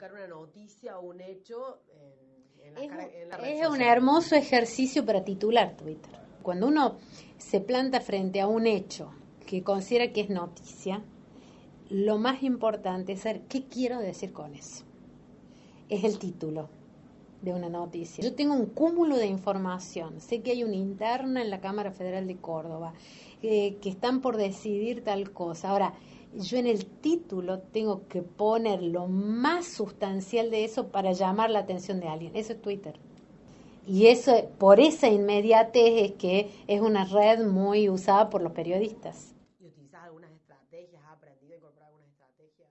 Una noticia o un hecho es, un hermoso ejercicio para titular Twitter. Cuando uno se planta frente a un hecho que considera que es noticia, lo más importante es saber qué quiero decir con eso. Es el título de una noticia. Yo tengo un cúmulo de información. Sé que hay una interna en la Cámara Federal de Córdoba, eh, que están por decidir tal cosa. Ahora, yo en el título tengo que poner lo más sustancial de eso para llamar la atención de alguien. Eso es Twitter. Y eso, por esa inmediatez es que es una red muy usada por los periodistas. ¿Y utilizas algunas estrategias? ¿Has aprendido a incorporar algunas estrategias?